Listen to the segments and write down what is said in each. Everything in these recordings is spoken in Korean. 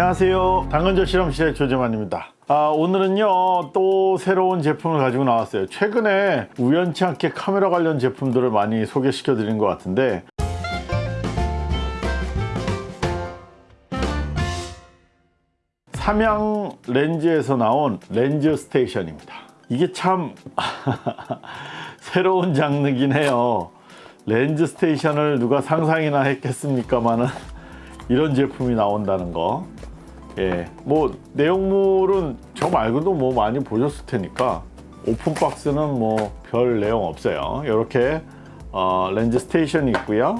안녕하세요. 당근조 실험실의 조재만입니다. 아, 오늘은요 또 새로운 제품을 가지고 나왔어요. 최근에 우연치 않게 카메라 관련 제품들을 많이 소개시켜 드린 것 같은데. 삼양 렌즈에서 나온 렌즈 스테이션입니다. 이게 참 새로운 장르긴 해요. 렌즈 스테이션을 누가 상상이나 했겠습니까마는 이런 제품이 나온다는 거 예, 뭐 내용물은 저 말고도 뭐 많이 보셨을 테니까 open box는 뭐 별 내용 없어요. 이렇게 어, 렌즈 스테이션이 있고요.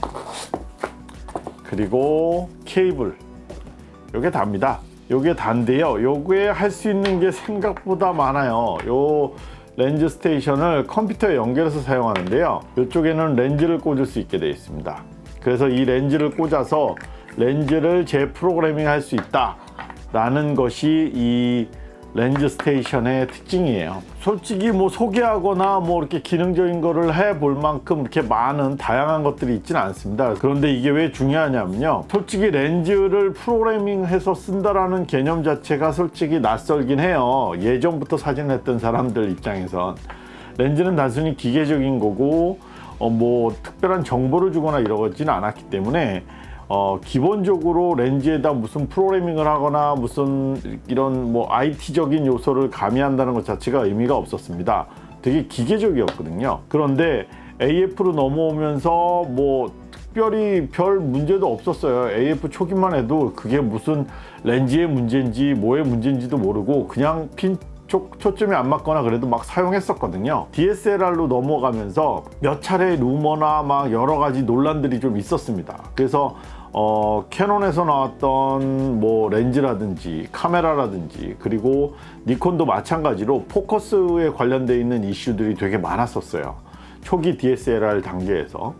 그리고 케이블. 요게 답니다. 요게 단데요. 요게 할 수 있는 게 생각보다 많아요. 요 렌즈 스테이션을 컴퓨터에 연결해서 사용하는데요. 이쪽에는 렌즈를 꽂을 수 있게 되어 있습니다. 그래서 이 렌즈를 꽂아서 렌즈를 재프로그래밍 할 수 있다 라는 것이 이 렌즈 스테이션의 특징이에요. 솔직히 뭐 소개하거나 뭐 이렇게 기능적인 거를 해 볼 만큼 이렇게 많은 다양한 것들이 있지는 않습니다. 그런데 이게 왜 중요하냐면요. 솔직히 렌즈를 프로그래밍 해서 쓴다라는 개념 자체가 솔직히 낯설긴 해요. 예전부터 사진을 했던 사람들 입장에선. 렌즈는 단순히 기계적인 거고 어 뭐 특별한 정보를 주거나 이러지는 않았기 때문에 어, 기본적으로 렌즈에다 무슨 프로그래밍을 하거나 무슨 이런 뭐 IT적인 요소를 가미한다는 것 자체가 의미가 없었습니다. 되게 기계적이었거든요. 그런데 AF로 넘어오면서 뭐 특별히 별 문제도 없었어요. AF 초기만 해도 그게 무슨 렌즈의 문제인지 뭐의 문제인지도 모르고 그냥 핀 초, 초점이 안 맞거나 그래도 막 사용했었거든요. DSLR로 넘어가면서 몇 차례 루머나 막 여러 가지 논란들이 좀 있었습니다. 그래서 어, 캐논에서 나왔던 뭐 렌즈라든지 카메라라든지 그리고 니콘도 마찬가지로 포커스에 관련되어 있는 이슈들이 되게 많았었어요. 초기 DSLR 단계에서.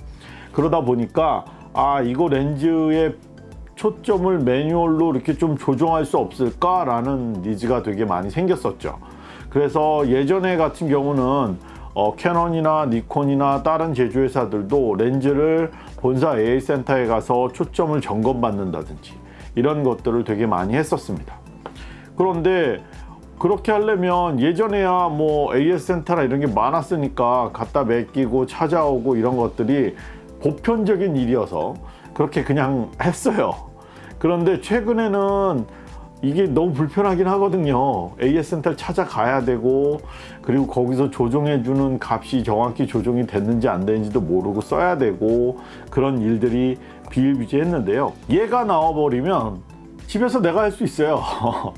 그러다 보니까 아 이거 렌즈의 초점을 매뉴얼로 이렇게 좀 조정할 수 없을까 라는 니즈가 되게 많이 생겼었죠. 그래서 예전에 같은 경우는 어, 캐논이나 니콘이나 다른 제조회사들도 렌즈를 본사 AS 센터에 가서 초점을 점검받는다든지 이런 것들을 되게 많이 했었습니다. 그런데 그렇게 하려면 예전에야 뭐 AS 센터나 이런 게 많았으니까 갖다 맡기고 찾아오고 이런 것들이 보편적인 일이어서 그렇게 그냥 했어요. 그런데 최근에는 이게 너무 불편하긴 하거든요. AS 센터를 찾아가야 되고 그리고 거기서 조정해 주는 값이 정확히 조정이 됐는지 안 됐는지도 모르고 써야 되고 그런 일들이 비일비재했는데요. 얘가 나와버리면 집에서 내가 할 수 있어요.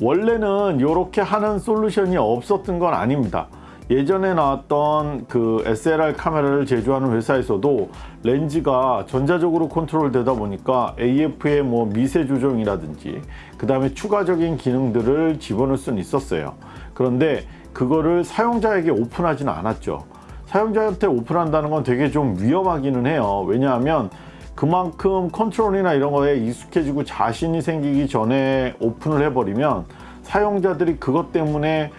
원래는 이렇게 하는 솔루션이 없었던 건 아닙니다 예전에 나왔던 그 SLR 카메라를 제조하는 회사에서도 렌즈가 전자적으로 컨트롤 되다 보니까 AF의 뭐 미세 조정이라든지 그 다음에 추가적인 기능들을 집어넣을 수는 있었어요. 그런데 그거를 사용자에게 오픈하지는 않았죠. 사용자한테 오픈한다는 건 되게 좀 위험하기는 해요. 왜냐하면 그만큼 컨트롤이나 이런 거에 익숙해지고 자신이 생기기 전에 오픈을 해버리면 사용자들이 그것 때문에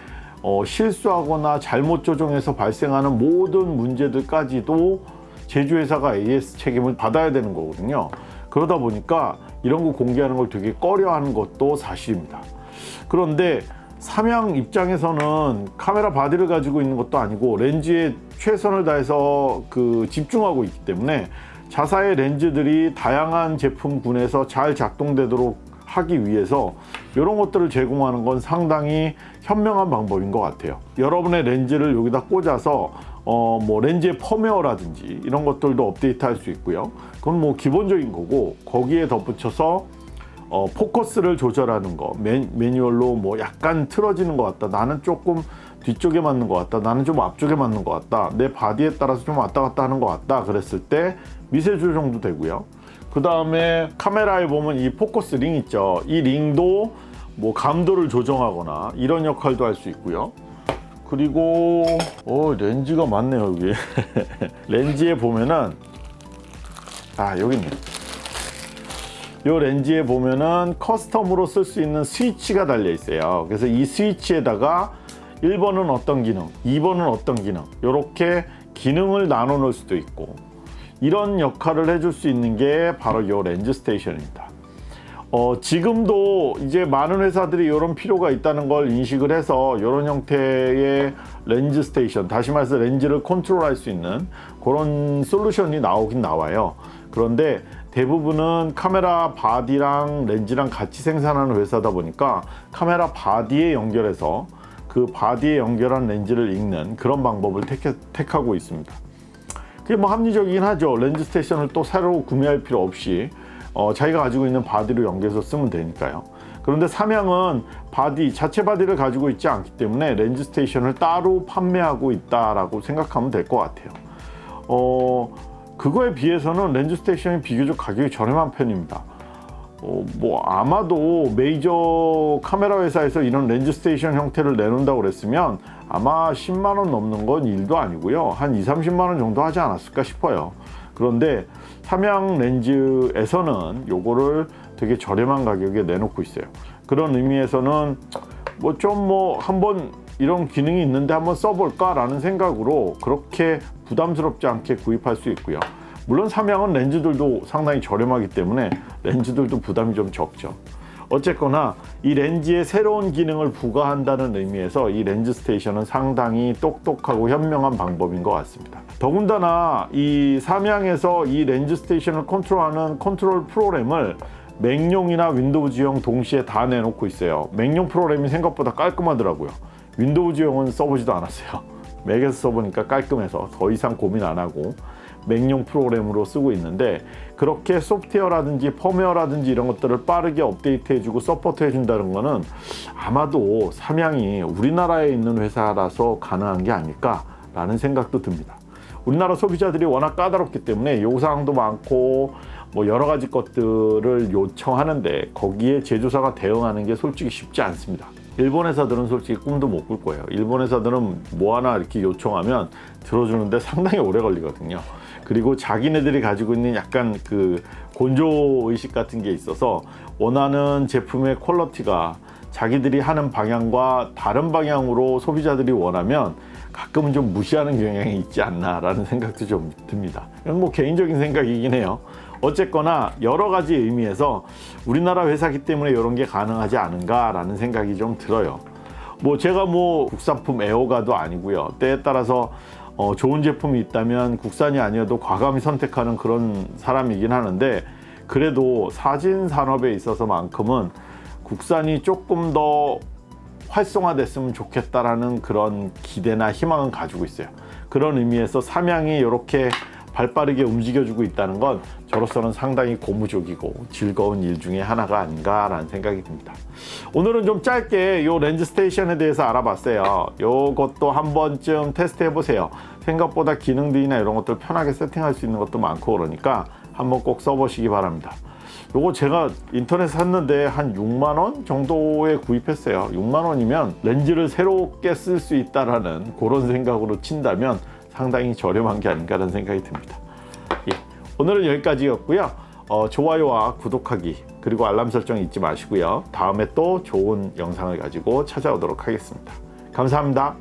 어, 실수하거나 잘못 조정해서 발생하는 모든 문제들까지도 제조회사가 AS 책임을 받아야 되는 거거든요. 그러다 보니까 이런 거 공개하는 걸 되게 꺼려하는 것도 사실입니다. 그런데 삼양 입장에서는 카메라 바디를 가지고 있는 것도 아니고 렌즈에 최선을 다해서 그 집중하고 있기 때문에 자사의 렌즈들이 다양한 제품군에서 잘 작동되도록 하기 위해서 이런 것들을 제공하는 건 상당히 현명한 방법인 것 같아요. 여러분의 렌즈를 여기다 꽂아서 어 뭐 렌즈의 펌웨어라든지 이런 것들도 업데이트 할 수 있고요. 그건 뭐 기본적인 거고 거기에 덧붙여서 어, 포커스를 조절하는 거 매, 매뉴얼로 뭐 약간 틀어지는 것 같다. 나는 조금 뒤쪽에 맞는 것 같다. 나는 좀 앞쪽에 맞는 것 같다. 내 바디에 따라서 좀 왔다 갔다 하는 것 같다. 그랬을 때 미세 조정도 되고요 그 다음에 카메라에 보면 이 포커스 링 있죠. 이 링도 뭐 감도를 조정하거나 이런 역할도 할 수 있고요. 그리고 오 렌즈가 많네요 여기 렌즈에 보면은 아 여기 있네. 이 렌즈에 보면은 custom으로 쓸 수 있는 스위치가 달려 있어요. 그래서 이 스위치에다가 1번은 어떤 기능 2번은 어떤 기능 이렇게 기능을 나눠 놓을 수도 있고 이런 역할을 해줄 수 있는 게 바로 이 렌즈 스테이션입니다 어, 지금도 이제 많은 회사들이 이런 필요가 있다는 걸 인식을 해서 이런 형태의 렌즈 스테이션, 다시 말해서 렌즈를 컨트롤할 수 있는 그런 솔루션이 나오긴 나와요. 그런데 대부분은 카메라 바디랑 렌즈랑 같이 생산하는 회사다 보니까 카메라 바디에 연결해서 그 바디에 연결한 렌즈를 읽는 그런 방법을 택해, 택하고 있습니다. 그게 뭐 합리적이긴 하죠. 렌즈 스테이션을 또 새로 구매할 필요 없이 어, 자기가 가지고 있는 바디로 연결해서 쓰면 되니까요. 그런데 삼양은 바디 자체 바디를 가지고 있지 않기 때문에 렌즈 스테이션을 따로 판매하고 있다라고 생각하면 될 것 같아요. 어, 그거에 비해서는 렌즈 스테이션이 비교적 가격이 저렴한 편입니다. 어, 뭐 아마도 메이저 카메라 회사에서 이런 렌즈 스테이션 형태를 내놓는다고 그랬으면 아마 10만 원 넘는 건 일도 아니고요. 한 2, 30만 원 정도 하지 않았을까 싶어요. 그런데 삼양 렌즈에서는 요거를 되게 저렴한 가격에 내놓고 있어요. 그런 의미에서는 뭐 좀 뭐 한번 이런 기능이 있는데 한번 써볼까 라는 생각으로 그렇게 부담스럽지 않게 구입할 수 있고요. 물론 삼양은 렌즈들도 상당히 저렴하기 때문에 렌즈들도 부담이 좀 적죠. 어쨌거나 이 렌즈에 새로운 기능을 부과한다는 의미에서 이 렌즈 스테이션은 상당히 똑똑하고 현명한 방법인 것 같습니다. 더군다나 이 삼양에서 이 렌즈 스테이션을 컨트롤하는 컨트롤 프로그램을 맥용이나 윈도우즈용 동시에 다 내놓고 있어요. 맥용 프로그램이 생각보다 깔끔하더라고요. 윈도우즈용은 써보지도 않았어요. 맥에서 써보니까 깔끔해서 더 이상 고민 안 하고 맥용 프로그램으로 쓰고 있는데 그렇게 소프트웨어라든지 펌웨어라든지 이런 것들을 빠르게 업데이트해주고 support해준다는 거는 아마도 삼양이 우리나라에 있는 회사라서 가능한 게 아닐까라는 생각도 듭니다. 우리나라 소비자들이 워낙 까다롭기 때문에 요구사항도 많고 뭐 여러 가지 것들을 요청하는데 거기에 제조사가 대응하는 게 솔직히 쉽지 않습니다. 일본 회사들은 솔직히 꿈도 못 꿀 거예요. 일본 회사들은 뭐 하나 이렇게 요청하면 들어주는데 상당히 오래 걸리거든요. 그리고 자기네들이 가지고 있는 약간 그 곤조 의식 같은 게 있어서 원하는 제품의 퀄러티가 자기들이 하는 방향과 다른 방향으로 소비자들이 원하면 가끔은 좀 무시하는 경향이 있지 않나 라는 생각도 좀 듭니다. 뭐 개인적인 생각이긴 해요. 어쨌거나 여러 가지 의미에서 우리나라 회사기 때문에 이런 게 가능하지 않은가 라는 생각이 좀 들어요. 뭐 제가 뭐 국산품 애호가도 아니고요. 때에 따라서 어 좋은 제품이 있다면 국산이 아니어도 과감히 선택하는 그런 사람이긴 하는데 그래도 사진 산업에 있어서만큼은 국산이 조금 더 활성화됐으면 좋겠다라는 그런 기대나 희망은 가지고 있어요. 그런 의미에서 삼양이 이렇게 발빠르게 움직여주고 있다는 건 저로서는 상당히 고무적이고 즐거운 일 중에 하나가 아닌가라는 생각이 듭니다. 오늘은 좀 짧게 이 렌즈 스테이션에 대해서 알아봤어요. 이것도 한 번쯤 테스트 해보세요. 생각보다 기능들이나 이런 것들 편하게 세팅할 수 있는 것도 많고 그러니까 한번 꼭 써보시기 바랍니다. 요거 제가 인터넷에 샀는데 한 6만원 정도에 구입했어요 6만원이면 렌즈를 새롭게 쓸 수 있다라는 그런 생각으로 친다면 상당히 저렴한 게 아닌가라는 생각이 듭니다. 예, 오늘은 여기까지였고요. 어, 좋아요와 구독하기 그리고 알람 설정 잊지 마시고요. 다음에 또 좋은 영상을 가지고 찾아오도록 하겠습니다. 감사합니다